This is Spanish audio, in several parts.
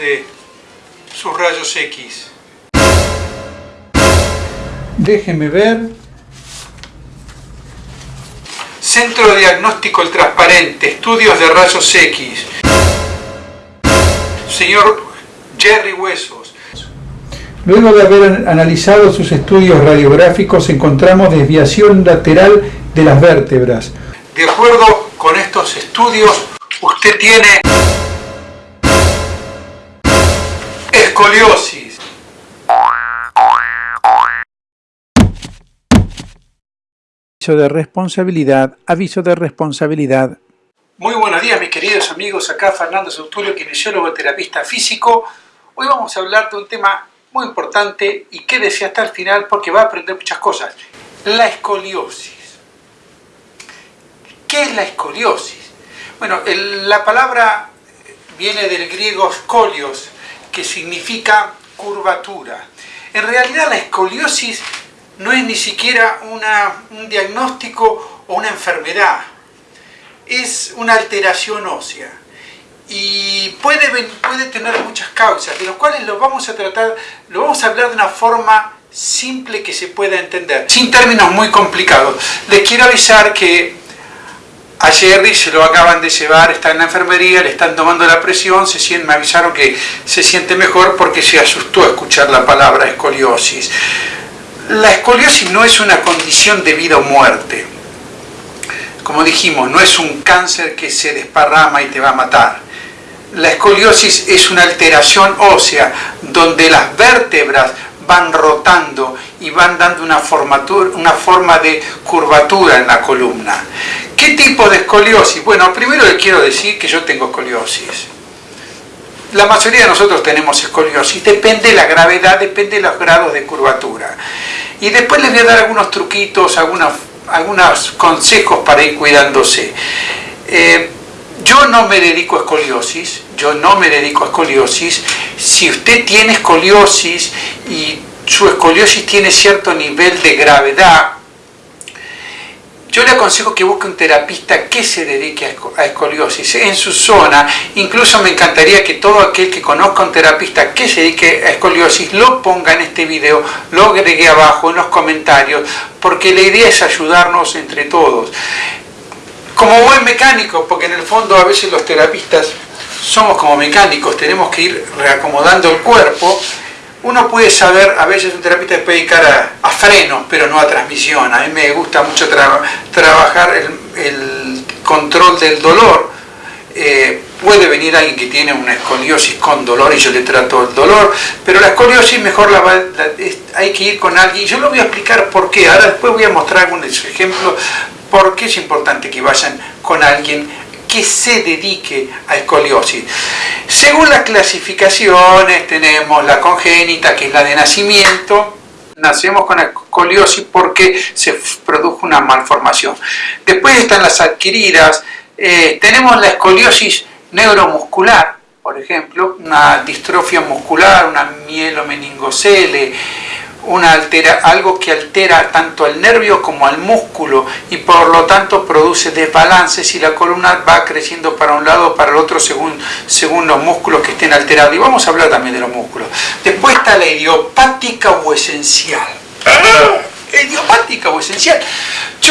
de sus rayos X. Déjeme ver. Centro de Diagnóstico El Transparente, estudios de rayos X. Señor Jerry Huesos. Luego de haber analizado sus estudios radiográficos, encontramos desviación lateral de las vértebras. De acuerdo con estos estudios, usted tiene escoliosis. Aviso de responsabilidad, aviso de responsabilidad. Muy buenos días mis queridos amigos, acá Fernando Sautulio, kinesiólogo terapista físico. Hoy vamos a hablar de un tema muy importante y quédese hasta el final porque va a aprender muchas cosas. La escoliosis. ¿Qué es la escoliosis? Bueno, la palabra viene del griego scolios, significa curvatura. En realidad la escoliosis no es ni siquiera un diagnóstico o una enfermedad, es una alteración ósea y puede, puede tener muchas causas, de las cuales lo vamos a tratar, lo vamos a hablar de una forma simple que se pueda entender, sin términos muy complicados. Les quiero avisar que a Jerry se lo acaban de llevar, está en la enfermería, le están tomando la presión, se me avisaron que se siente mejor porque se asustó a escuchar la palabra escoliosis. La escoliosis no es una condición de vida o muerte. Como dijimos, no es un cáncer que se desparrama y te va a matar. La escoliosis es una alteración ósea donde las vértebras van rotando y van dando una, una forma de curvatura en la columna. ¿Qué tipo de escoliosis? Bueno, primero le quiero decir que yo tengo escoliosis. La mayoría de nosotros tenemos escoliosis, depende de la gravedad, depende de los grados de curvatura. Y después les voy a dar algunos truquitos, algunos, consejos para ir cuidándose. Eh, yo no me dedico a escoliosis, yo no me dedico a escoliosis. Si usted tiene escoliosis y su escoliosis tiene cierto nivel de gravedad, yo le aconsejo que busque un terapista que se dedique a escoliosis en su zona. Incluso me encantaría que todo aquel que conozca un terapista que se dedique a escoliosis lo ponga en este video, lo agregue abajo en los comentarios, porque la idea es ayudarnos entre todos. Como buen mecánico, porque en el fondo a veces los terapistas somos como mecánicos, tenemos que ir reacomodando el cuerpo, uno puede saber, a veces un terapista puede dedicar a, frenos, pero no a transmisión. A mí me gusta mucho trabajar el, control del dolor. Eh, puede venir alguien que tiene una escoliosis con dolor y yo le trato el dolor, pero la escoliosis mejor la, hay que ir con alguien. Yo lo voy a explicar por qué. Ahora después voy a mostrar algunos ejemplos por qué es importante que vayan con alguien que se dedique a escoliosis. Según las clasificaciones tenemos la congénita, que es la de nacimiento, nacemos con escoliosis porque se produjo una malformación. Después están las adquiridas, eh, tenemos la escoliosis neuromuscular, por ejemplo, una distrofia muscular, una mielomeningocele, una altera, algo que altera tanto al nervio como al músculo y por lo tanto produce desbalances y la columna va creciendo para un lado o para el otro según, según los músculos que estén alterados. Y vamos a hablar también de los músculos. Después está la idiopática o esencial. Idiopática o esencial.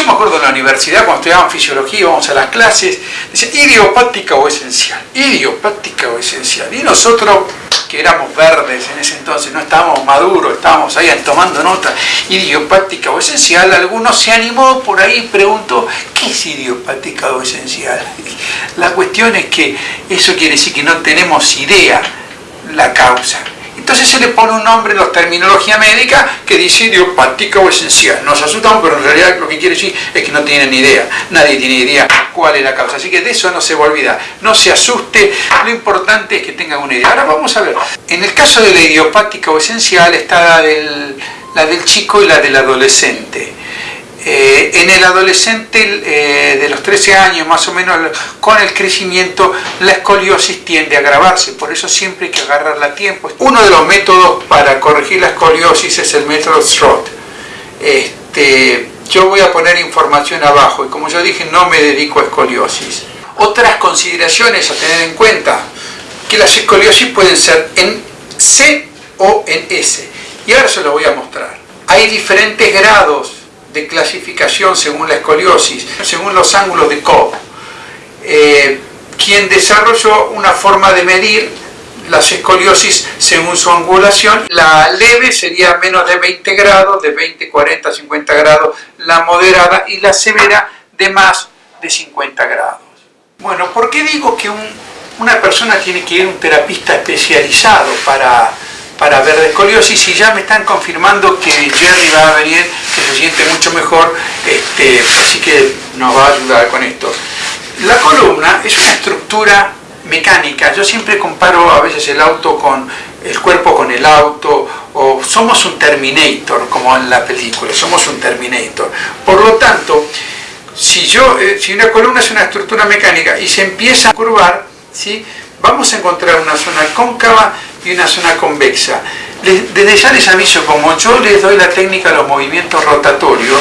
Yo me acuerdo en la universidad cuando estudiábamos fisiología, íbamos a las clases, decía idiopática o esencial, idiopática o esencial. Y nosotros que éramos verdes en ese entonces, no estábamos maduros, estábamos ahí tomando nota, idiopática o esencial, alguno se animó por ahí y preguntó, ¿qué es idiopática o esencial? La cuestión es que eso quiere decir que no tenemos idea la causa. Entonces se le pone un nombre en la terminología médica que dice idiopática o esencial. Nos asustamos, pero en realidad lo que quiere decir es que no tienen ni idea. Nadie tiene idea cuál es la causa. Así que de eso no se va a olvidar. No se asuste, lo importante es que tengan una idea. Ahora vamos a ver. En el caso de la idiopática o esencial está la del, la del chico y la del adolescente. Eh, en el adolescente eh, de los 13 años, más o menos, con el crecimiento, la escoliosis tiende a agravarse, por eso siempre hay que agarrarla a tiempo. Uno de los métodos para corregir la escoliosis es el método Stroth. Este, yo voy a poner información abajo y como yo dije, no me dedico a escoliosis. Otras consideraciones a tener en cuenta, que las escoliosis pueden ser en C o en S. Y ahora se lo voy a mostrar. Hay diferentes grados de clasificación según la escoliosis, según los ángulos de Cobb. Eh, quien desarrolló una forma de medir las escoliosis según su angulación. La leve sería menos de 20 grados, de 20, 40, 50 grados, la moderada y la severa de más de 50 grados. Bueno, ¿por qué digo que una persona tiene que ir a un terapista especializado para para ver de escoliosis y ya me están confirmando que Jerry va a venir, que se siente mucho mejor, este, así que nos va a ayudar con esto. La columna es una estructura mecánica, yo siempre comparo a veces el auto con el cuerpo con el auto, o somos un Terminator, como en la película, somos un Terminator. Por lo tanto, si, yo, eh, si una columna es una estructura mecánica y se empieza a curvar, ¿sí? vamos a encontrar una zona cóncava y una zona convexa. Desde ya les aviso, como yo les doy la técnica de los movimientos rotatorios,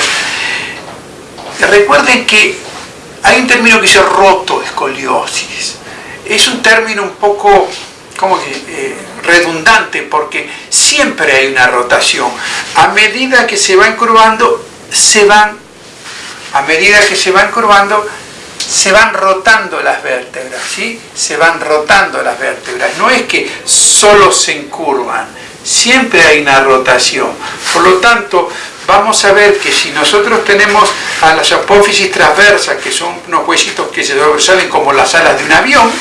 recuerden que hay un término que dice rotoescoliosis. Es un término un poco como que, eh, redundante porque siempre hay una rotación. A medida que se van curvando, se van, a medida que se van curvando, se van rotando las vértebras, ¿sí? Se van rotando las vértebras. No es que solo se encurvan, siempre hay una rotación. Por lo tanto, vamos a ver que si nosotros tenemos a las apófisis transversas, que son unos huesitos que se sobresalen como las alas de un avión,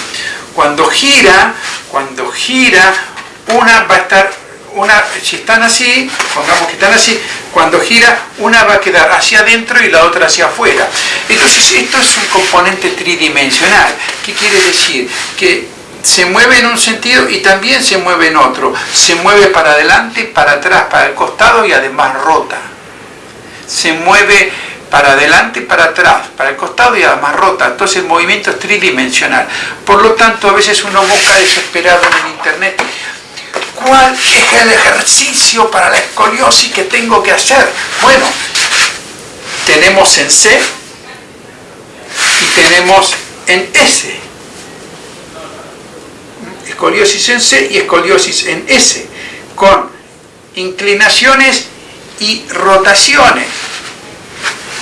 cuando gira, cuando gira, una va a estar una, si están así, pongamos que están así, cuando gira una va a quedar hacia adentro y la otra hacia afuera. Entonces esto es un componente tridimensional. ¿Qué quiere decir? Que se mueve en un sentido y también se mueve en otro. Se mueve para adelante, para atrás, para el costado y además rota. Se mueve para adelante, para atrás, para el costado y además rota. Entonces el movimiento es tridimensional. Por lo tanto, a veces uno busca desesperado en el internet ¿Cuál es el ejercicio para la escoliosis que tengo que hacer? Bueno, tenemos en C y tenemos en S. Escoliosis en C y escoliosis en S, con inclinaciones y rotaciones.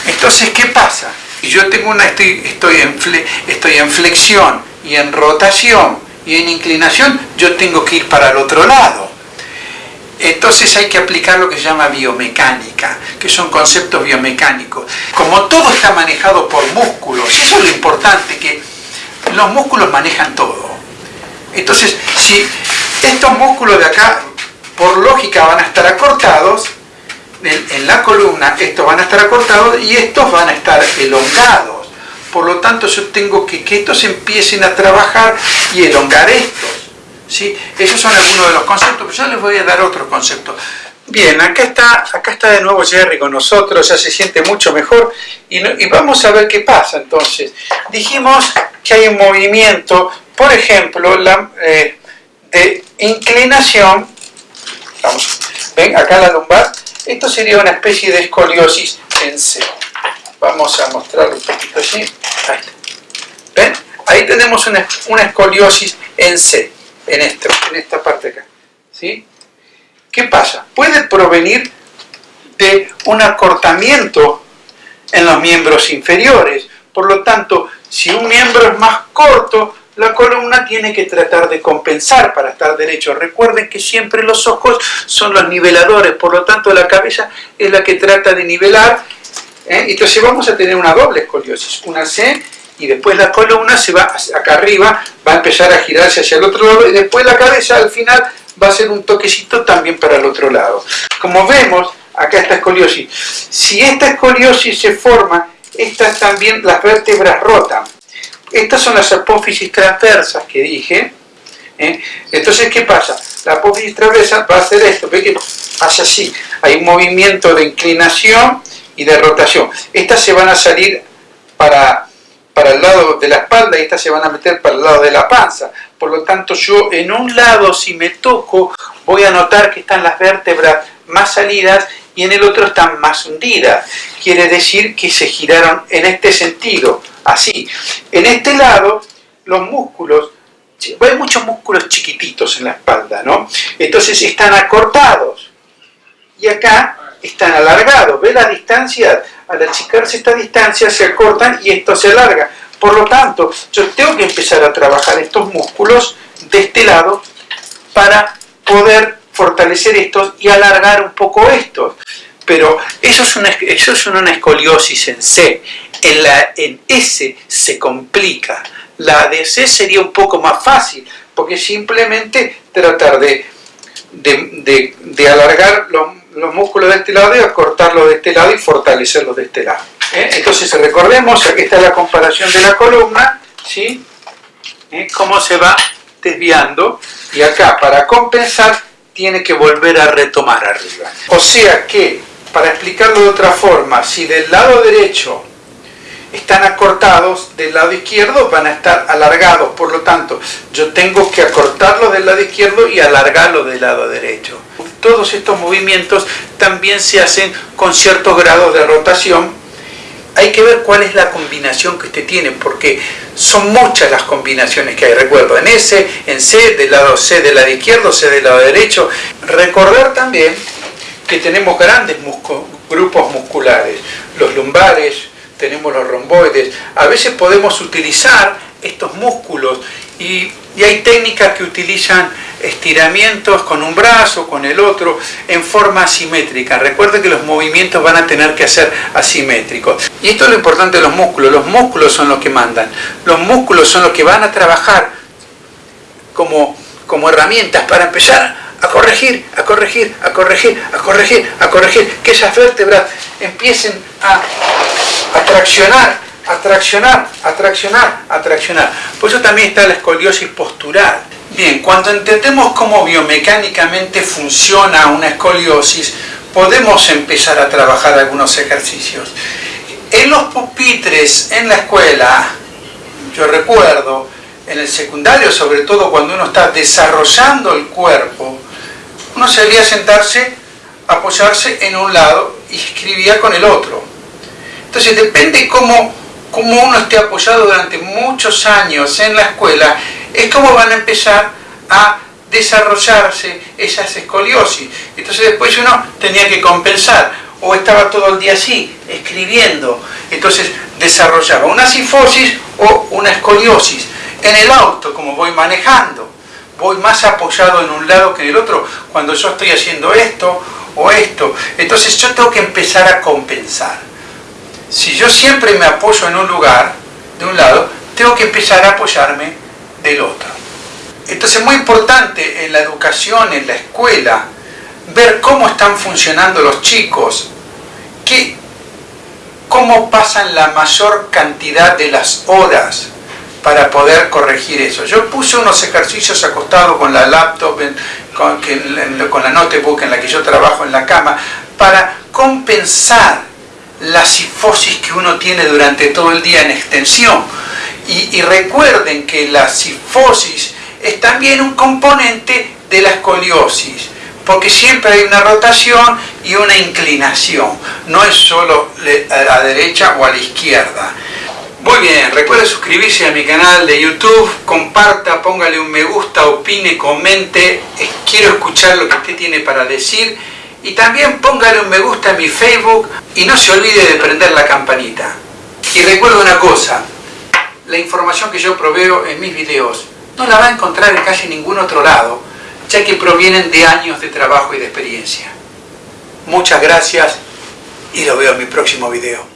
Entonces, ¿qué pasa? Yo tengo una, estoy, estoy, en, estoy en flexión y en rotación y en inclinación yo tengo que ir para el otro lado. Entonces hay que aplicar lo que se llama biomecánica, que son conceptos biomecánicos. Como todo está manejado por músculos, y eso es lo importante, que los músculos manejan todo. Entonces, si estos músculos de acá, por lógica, van a estar acortados, en, la columna estos van a estar acortados y estos van a estar elongados por lo tanto yo tengo que que estos empiecen a trabajar y elongar estos. ¿sí? Esos son algunos de los conceptos, pero yo les voy a dar otro concepto. Bien, acá está, acá está de nuevo Jerry con nosotros, ya se siente mucho mejor y, vamos a ver qué pasa entonces. Dijimos que hay un movimiento, por ejemplo, eh, de inclinación, vamos, ven acá la lumbar, esto sería una especie de escoliosis en C. Vamos a mostrarlo un poquito así. ¿Ven? Ahí tenemos una, escoliosis en C, en, en esta parte acá. ¿Sí? ¿Qué pasa? Puede provenir de un acortamiento en los miembros inferiores. Por lo tanto, si un miembro es más corto, la columna tiene que tratar de compensar para estar derecho. Recuerden que siempre los ojos son los niveladores, por lo tanto la cabeza es la que trata de nivelar ¿eh? Entonces vamos a tener una doble escoliosis, una C y después la columna se va acá arriba, va a empezar a girarse hacia el otro lado y después la cabeza al final va a ser un toquecito también para el otro lado. Como vemos, acá esta escoliosis. Si esta escoliosis se forma, estas también las vértebras rotan. Estas son las apófisis transversas que dije. ¿eh? Entonces, ¿qué pasa? La apófisis transversa va a hacer esto, ve que hace así. Hay un movimiento de inclinación y de rotación. Estas se van a salir para, para el lado de la espalda y estas se van a meter para el lado de la panza. Por lo tanto, yo en un lado, si me toco, voy a notar que están las vértebras más salidas y en el otro están más hundidas. Quiere decir que se giraron en este sentido, así. En este lado, los músculos, hay muchos músculos chiquititos en la espalda, ¿no? Entonces están acortados. Y acá están alargados. ¿Ve la distancia? Al achicarse esta distancia se acortan y esto se alarga. Por lo tanto, yo tengo que empezar a trabajar estos músculos de este lado para poder fortalecer estos y alargar un poco estos. Pero eso es una, eso es una escoliosis en C. En, la, en S se complica. La de C sería un poco más fácil, porque simplemente tratar de, de, de, alargar los, los, músculos de este lado y acortarlos de este lado y fortalecerlos de este lado. ¿Eh? Entonces recordemos, aquí está la comparación de la columna, ¿sí? ¿Eh? cómo se va desviando y acá para compensar tiene que volver a retomar arriba. O sea que, para explicarlo de otra forma, si del lado derecho están acortados, del lado izquierdo van a estar alargados, por lo tanto, yo tengo que acortarlos del lado izquierdo y alargarlos del lado derecho. Todos estos movimientos también se hacen con ciertos grados de rotación hay que ver cuál es la combinación que usted tiene, porque son muchas las combinaciones que hay. Recuerdo, en S, en C, del lado C del lado izquierdo, C del lado derecho. Recordar también que tenemos grandes grupos musculares, los lumbares, tenemos los romboides. A veces podemos utilizar estos músculos y, y hay técnicas que utilizan estiramientos con un brazo, con el otro, en forma asimétrica. Recuerde que los movimientos van a tener que ser asimétricos. Y esto es lo importante de los músculos. Los músculos son los que mandan. Los músculos son los que van a trabajar como, como herramientas para empezar a corregir, a corregir, a corregir, a corregir, a corregir, que esas vértebras empiecen a, a traccionar, a traccionar, a traccionar, traccionar. Por eso también está la escoliosis postural. Bien, cuando entendemos cómo biomecánicamente funciona una escoliosis, podemos empezar a trabajar algunos ejercicios. En los pupitres en la escuela, yo recuerdo, en el secundario, sobre todo cuando uno está desarrollando el cuerpo, uno se debía sentarse, apoyarse en un lado y escribía con el otro. Entonces depende cómo, cómo uno esté apoyado durante muchos años en la escuela, es como van a empezar a desarrollarse esas escoliosis. Entonces después uno tenía que compensar, o estaba todo el día así, escribiendo, entonces desarrollaba una sifosis o una escoliosis. En el auto, como voy manejando, voy más apoyado en un lado que en el otro, cuando yo estoy haciendo esto o esto, entonces yo tengo que empezar a compensar. Si yo siempre me apoyo en un lugar, de un lado, tengo que empezar a apoyarme del otro. Entonces es muy importante en la educación, en la escuela, ver cómo están funcionando los chicos, qué, cómo pasan la mayor cantidad de las horas para poder corregir eso. Yo puse unos ejercicios acostados con la laptop, con, con la notebook en la que yo trabajo en la cama, para compensar la sifosis que uno tiene durante todo el día en extensión y, recuerden que la sifosis es también un componente de la escoliosis, porque siempre hay una rotación y una inclinación, no es solo a la derecha o a la izquierda. Muy bien, recuerde suscribirse a mi canal de YouTube, comparta, póngale un me gusta, opine, comente, quiero escuchar lo que usted tiene para decir y también póngale un me gusta a mi Facebook y no se olvide de prender la campanita. Y recuerde una cosa, la información que yo proveo en mis videos no la va a encontrar en casi ningún otro lado, ya que provienen de años de trabajo y de experiencia. Muchas gracias y lo veo en mi próximo video.